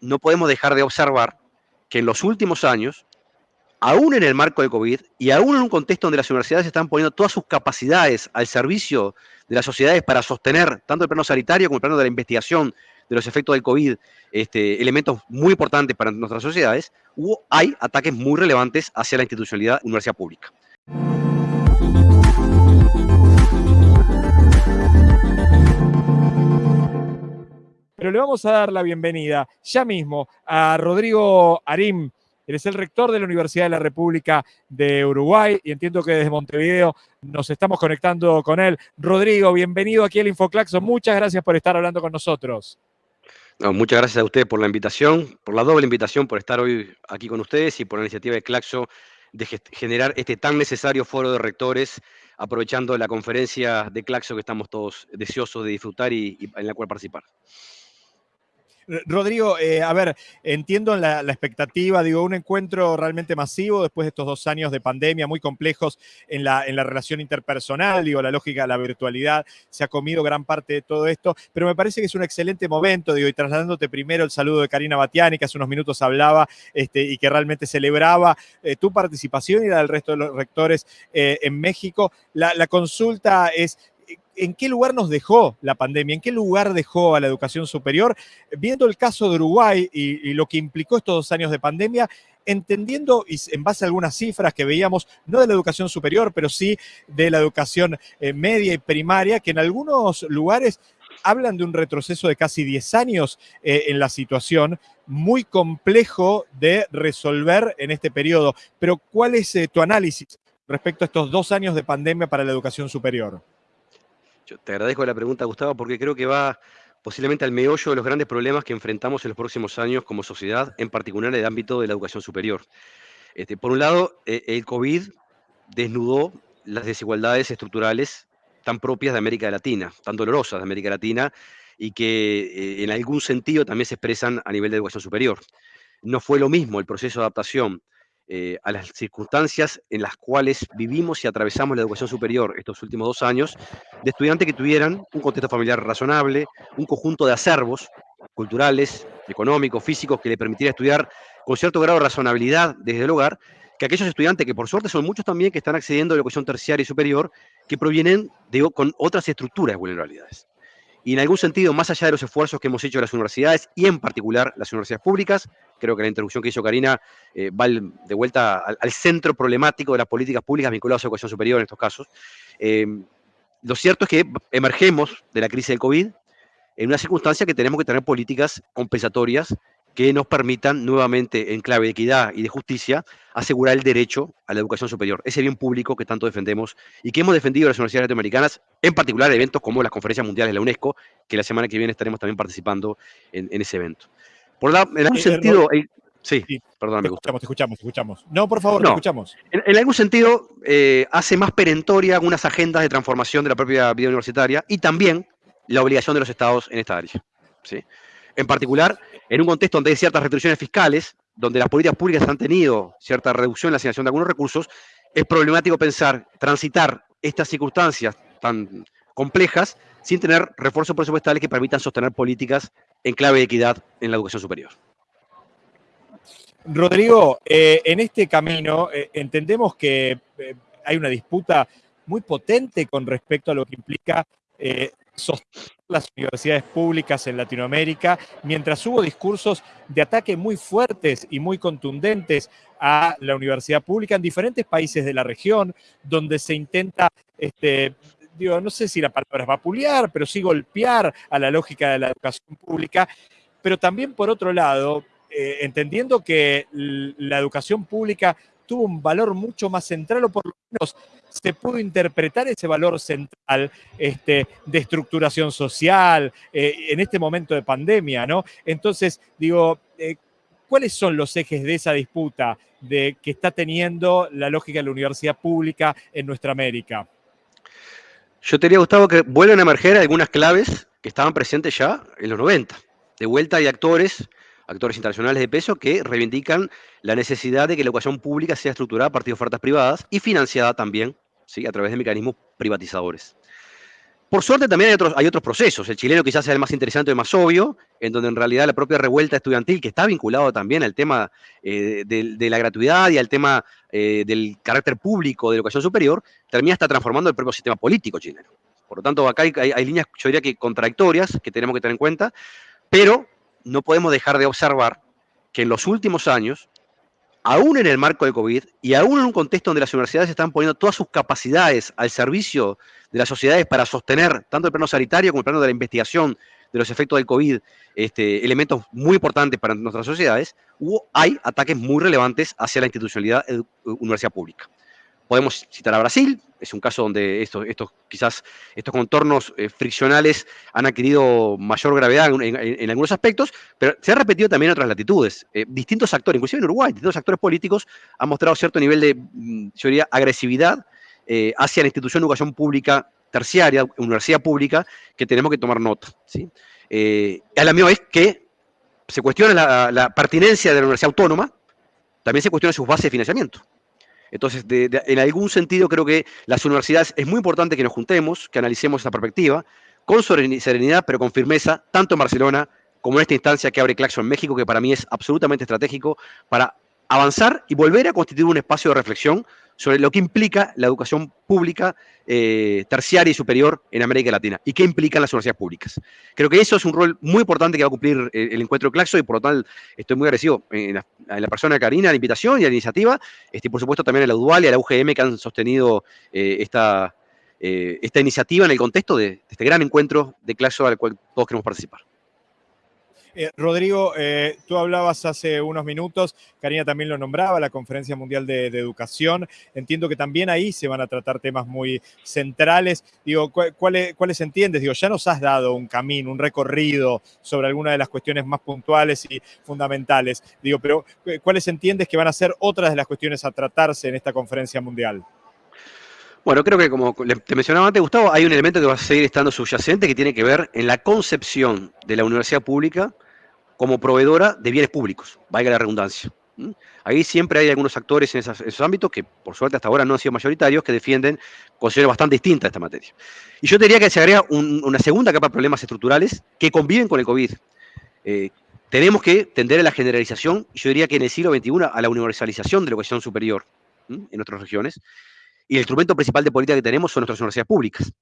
no podemos dejar de observar que en los últimos años, aún en el marco del COVID y aún en un contexto donde las universidades están poniendo todas sus capacidades al servicio de las sociedades para sostener tanto el plano sanitario como el plano de la investigación de los efectos del COVID, este, elementos muy importantes para nuestras sociedades, hubo, hay ataques muy relevantes hacia la institucionalidad universidad pública. Le vamos a dar la bienvenida ya mismo a Rodrigo Arim. Él es el rector de la Universidad de la República de Uruguay y entiendo que desde Montevideo nos estamos conectando con él. Rodrigo, bienvenido aquí al Infoclaxo. Muchas gracias por estar hablando con nosotros. muchas gracias a usted por la invitación, por la doble invitación, por estar hoy aquí con ustedes y por la iniciativa de Claxo de generar este tan necesario foro de rectores, aprovechando la conferencia de Claxo que estamos todos deseosos de disfrutar y en la cual participar. Rodrigo, eh, a ver, entiendo la, expectativa, digo, un encuentro realmente masivo después de estos dos años de pandemia muy complejos en la, en la relación interpersonal, digo, la lógica la virtualidad se ha comido gran parte de todo esto, pero me parece que es un excelente momento, digo, y trasladándote primero el saludo de Karina Batiani, que hace unos minutos hablaba este, y que realmente celebraba eh, tu participación y la del resto de los rectores eh, en México. La consulta es, en qué lugar nos dejó la pandemia, en qué lugar dejó a la educación superior, viendo el caso de Uruguay y, lo que implicó estos dos años de pandemia, entendiendo, y en base a algunas cifras que veíamos, no de la educación superior, pero sí de la educación eh, media y primaria, que en algunos lugares hablan de un retroceso de casi 10 años eh, en la situación, muy complejo de resolver en este periodo. Pero, ¿cuál es eh, tu análisis respecto a estos dos años de pandemia para la educación superior? Te agradezco la pregunta, Gustavo, porque creo que va posiblemente al meollo de los grandes problemas que enfrentamos en los próximos años como sociedad, en particular en el ámbito de la educación superior. Este, por un lado, eh, el COVID desnudó las desigualdades estructurales tan propias de América Latina, tan dolorosas de América Latina, y que eh, en algún sentido también se expresan a nivel de educación superior. No fue lo mismo el proceso de adaptación eh, a las circunstancias en las cuales vivimos y atravesamos la educación superior estos últimos dos años, de estudiantes que tuvieran un contexto familiar razonable, un conjunto de acervos culturales, económicos, físicos, que le permitiera estudiar con cierto grado de razonabilidad desde el hogar, que aquellos estudiantes, que por suerte son muchos también, que están accediendo a la educación terciaria y superior, que provienen de, con otras estructuras de vulnerabilidades y en algún sentido, más allá de los esfuerzos que hemos hecho las universidades y en particular las universidades públicas, creo que la introducción que hizo Karina eh, va de vuelta al, centro problemático de las políticas públicas vinculadas a la educación superior en estos casos. Eh, lo cierto es que emergemos de la crisis del COVID en una circunstancia que tenemos que tener políticas compensatorias que nos permitan nuevamente, en clave de equidad y de justicia, asegurar el derecho a la educación superior, ese bien público que tanto defendemos y que hemos defendido las universidades latinoamericanas, en particular eventos como las conferencias mundiales de la UNESCO, que la semana que viene estaremos también participando en, ese evento. Por la, en algún sentido... sí, perdón, me gusta. Te escuchamos, te escuchamos. No, por favor, te escuchamos. En, algún sentido, eh, hace más perentoria algunas agendas de transformación de la propia vida universitaria y también la obligación de los estados en esta área. ¿sí? En particular, en un contexto donde hay ciertas restricciones fiscales, donde las políticas públicas han tenido cierta reducción en la asignación de algunos recursos, es problemático pensar, transitar estas circunstancias tan complejas sin tener refuerzos presupuestales que permitan sostener políticas en clave de equidad en la educación superior. Rodrigo, eh, en este camino eh, entendemos que eh, hay una disputa muy potente con respecto a lo que implica sostener las universidades públicas en Latinoamérica, mientras hubo discursos de ataque muy fuertes y muy contundentes a la universidad pública en diferentes países de la región, donde se intenta, este, digo, no sé si la palabra es vapulear, pero sí golpear a la lógica de la educación pública, pero también por otro lado, eh, entendiendo que la educación pública tuvo un valor mucho más central, o por lo menos se pudo interpretar ese valor central este, de estructuración social eh, en este momento de pandemia, ¿no? Entonces, digo, eh, ¿cuáles son los ejes de esa disputa de, que está teniendo la lógica de la universidad pública en nuestra América? Yo te diría, Gustavo, que vuelven a emerger algunas claves que estaban presentes ya en los 90. De vuelta hay actores actores internacionales de peso que reivindican la necesidad de que la educación pública sea estructurada a partir de ofertas privadas y financiada también ¿sí? a través de mecanismos privatizadores. Por suerte también hay otros, procesos. El chileno quizás sea el más interesante y más obvio, en donde en realidad la propia revuelta estudiantil, que está vinculado también al tema eh, de, la gratuidad y al tema eh, del carácter público de la educación superior, termina hasta transformando el propio sistema político chileno. Por lo tanto, acá hay, hay líneas, yo diría que contradictorias, que tenemos que tener en cuenta, pero no podemos dejar de observar que en los últimos años aún en el marco de COVID y aún en un contexto donde las universidades están poniendo todas sus capacidades al servicio de las sociedades para sostener tanto el plano sanitario como el plano de la investigación de los efectos del COVID, este, elementos muy importantes para nuestras sociedades, hubo, hay ataques muy relevantes hacia la institucionalidad universidad pública. Podemos citar a Brasil, es un caso donde estos, estos quizás estos contornos eh, friccionales han adquirido mayor gravedad en, algunos aspectos, pero se ha repetido también en otras latitudes. Eh, distintos actores, inclusive en Uruguay, distintos actores políticos han mostrado cierto nivel de, mm, yo diría, agresividad eh, hacia la institución de educación pública terciaria, universidad pública, que tenemos que tomar nota. ¿sí? a la vez que se cuestiona la, la pertinencia de la universidad autónoma, también se cuestiona sus bases de financiamiento. Entonces, en algún sentido creo que las universidades es muy importante que nos juntemos, que analicemos esa perspectiva, con serenidad, pero con firmeza, tanto en Barcelona como en esta instancia que abre Claxo en México, que para mí es absolutamente estratégico para avanzar y volver a constituir un espacio de reflexión sobre lo que implica la educación pública eh, terciaria y superior en América Latina y qué implican las universidades públicas. Creo que eso es un rol muy importante que va a cumplir eh, el, encuentro de Claxo y por lo tanto estoy muy agradecido en la, persona de Karina, a la invitación y a la iniciativa, este, y por supuesto también a la UDUAL y a la UGM que han sostenido eh, esta, esta iniciativa en el contexto de, de este gran encuentro de Claxo al cual todos queremos participar. Eh, Rodrigo, eh, tú hablabas hace unos minutos, Karina también lo nombraba, la Conferencia Mundial de, Educación. Entiendo que también ahí se van a tratar temas muy centrales. Digo, ¿cuáles, ¿cuáles entiendes? Digo, ya nos has dado un camino, un recorrido sobre algunas de las cuestiones más puntuales y fundamentales. Digo, pero ¿cuáles entiendes que van a ser otras de las cuestiones a tratarse en esta Conferencia Mundial? Bueno, creo que como te mencionaba antes, Gustavo, hay un elemento que va a seguir estando subyacente que tiene que ver en la concepción de la universidad pública como proveedora de bienes públicos, valga la redundancia. Ahí siempre hay algunos actores en esos, ámbitos que, por suerte, hasta ahora no han sido mayoritarios, que defienden consideraciones bastante distintas esta materia. Y yo diría que se agrega una segunda capa de problemas estructurales que conviven con el COVID. Eh, tenemos que tender a la generalización, yo diría que en el siglo XXI a la universalización de la educación superior en nuestras regiones, y el instrumento principal de política que tenemos son nuestras universidades públicas.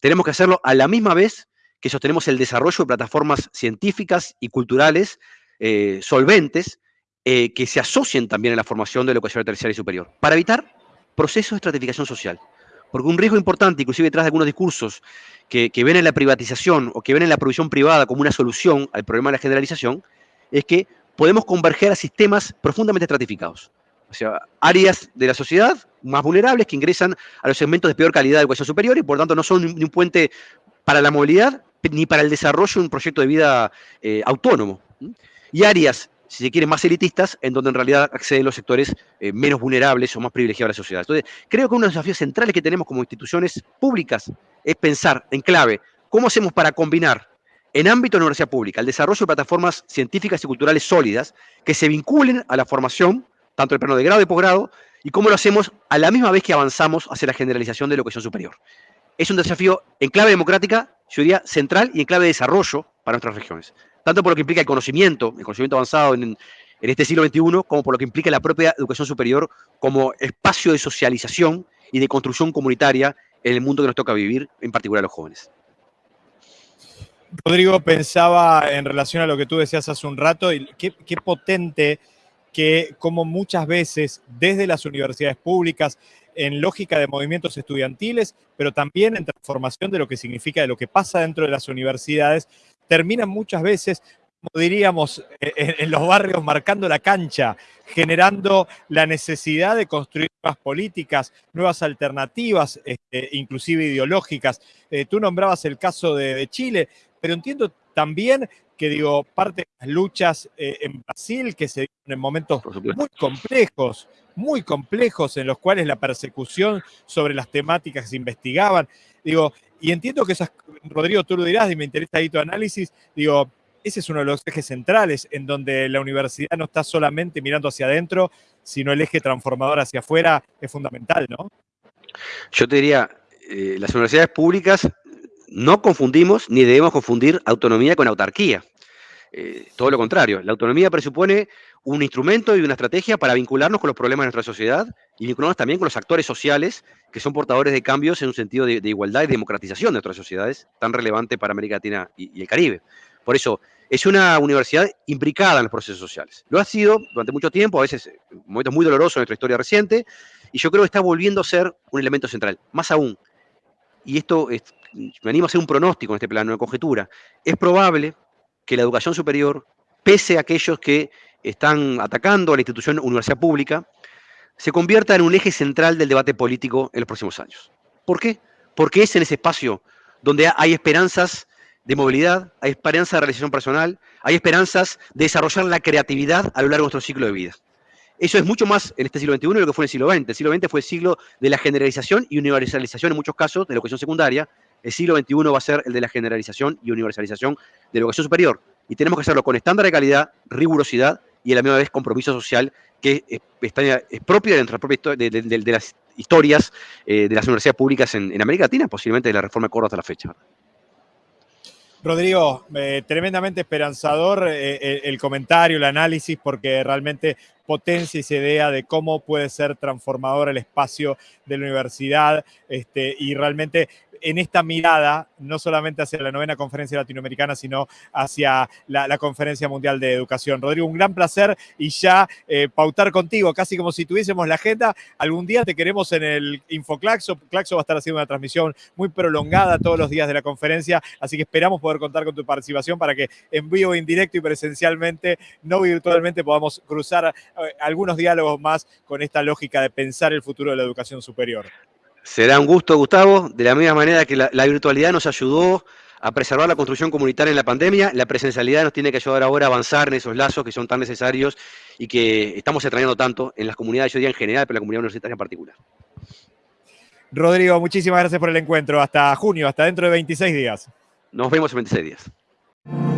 Tenemos que hacerlo a la misma vez que sostenemos el desarrollo de plataformas científicas y culturales eh, solventes eh, que se asocien también a la formación de la educación terciaria y superior, para evitar procesos de estratificación social. Porque un riesgo importante, inclusive detrás de algunos discursos que, ven en la privatización o que ven en la provisión privada como una solución al problema de la generalización, es que podemos converger a sistemas profundamente estratificados. O sea, áreas de la sociedad más vulnerables que ingresan a los segmentos de peor calidad de educación superior y por tanto no son ni un puente para la movilidad ni para el desarrollo de un proyecto de vida eh, autónomo. Y áreas, si se quiere, más elitistas, en donde en realidad acceden los sectores eh, menos vulnerables o más privilegiados de la sociedad. Entonces, creo que uno de los desafíos centrales que tenemos como instituciones públicas es pensar en clave cómo hacemos para combinar en ámbito de la universidad pública el desarrollo de plataformas científicas y culturales sólidas que se vinculen a la formación, tanto el plano de grado y posgrado, y cómo lo hacemos a la misma vez que avanzamos hacia la generalización de la educación superior. Es un desafío en clave democrática yo diría, central y en clave de desarrollo para nuestras regiones. Tanto por lo que implica el conocimiento, el conocimiento avanzado en, este siglo XXI, como por lo que implica la propia educación superior como espacio de socialización y de construcción comunitaria en el mundo que nos toca vivir, en particular a los jóvenes. Rodrigo, pensaba en relación a lo que tú decías hace un rato, y qué, qué potente que como muchas veces desde las universidades públicas en lógica de movimientos estudiantiles, pero también en transformación de lo que significa, de lo que pasa dentro de las universidades, terminan muchas veces como diríamos, en, los barrios marcando la cancha, generando la necesidad de construir nuevas políticas, nuevas alternativas, este, inclusive ideológicas. Eh, tú nombrabas el caso de, Chile, pero entiendo también que digo, parte de las luchas eh, en Brasil que se dieron en momentos muy complejos, muy complejos en los cuales la persecución sobre las temáticas se investigaban. Digo, y entiendo que esas, Rodrigo, tú lo dirás y me interesa ahí tu análisis, digo, ese es uno de los ejes centrales en donde la universidad no está solamente mirando hacia adentro, sino el eje transformador hacia afuera es fundamental, ¿no? Yo te diría, eh, las universidades públicas no confundimos ni debemos confundir autonomía con autarquía. Eh, todo lo contrario, la autonomía presupone un instrumento y una estrategia para vincularnos con los problemas de nuestra sociedad y vincularnos también con los actores sociales que son portadores de cambios en un sentido de, igualdad y democratización de nuestras sociedades, tan relevante para América Latina y, el Caribe. Por eso, es una universidad implicada en los procesos sociales. Lo ha sido durante mucho tiempo, a veces en momentos muy dolorosos en nuestra historia reciente, y yo creo que está volviendo a ser un elemento central. Más aún, y esto me animo a hacer un pronóstico en este plano de conjetura, es probable que la educación superior, pese a aquellos que están atacando a la institución universidad pública, se convierta en un eje central del debate político en los próximos años. ¿Por qué? Porque es en ese espacio donde hay esperanzas de movilidad, hay esperanzas de realización personal, hay esperanzas de desarrollar la creatividad a lo largo de nuestro ciclo de vida. Eso es mucho más en este siglo XXI de lo que fue en el siglo XX. El siglo XX fue el siglo de la generalización y universalización en muchos casos de la educación secundaria, el siglo XXI va a ser el de la generalización y universalización de la educación superior. Y tenemos que hacerlo con estándar de calidad, rigurosidad y a la misma vez compromiso social que es, propio de, de, las historias eh, de las universidades públicas en, América Latina, posiblemente de la reforma de Córdoba hasta la fecha. Rodrigo, eh, tremendamente esperanzador eh, el comentario, el análisis, porque realmente potencia esa idea de cómo puede ser transformador el espacio de la universidad este, y realmente en esta mirada, no solamente hacia la novena conferencia latinoamericana, sino hacia la, conferencia mundial de educación. Rodrigo, un gran placer y ya eh, pautar contigo, casi como si tuviésemos la agenda. Algún día te queremos en el Infoclaxo. Claxo va a estar haciendo una transmisión muy prolongada todos los días de la conferencia, así que esperamos poder contar con tu participación para que en vivo, indirecto y presencialmente, no virtualmente, podamos cruzar eh, algunos diálogos más con esta lógica de pensar el futuro de la educación superior. Será un gusto, Gustavo, de la misma manera que la, virtualidad nos ayudó a preservar la construcción comunitaria en la pandemia, la presencialidad nos tiene que ayudar ahora a avanzar en esos lazos que son tan necesarios y que estamos extrañando tanto en las comunidades, yo diría en general, pero en la comunidad universitaria en particular. Rodrigo, muchísimas gracias por el encuentro. Hasta junio, hasta dentro de 26 días. Nos vemos en 26 días.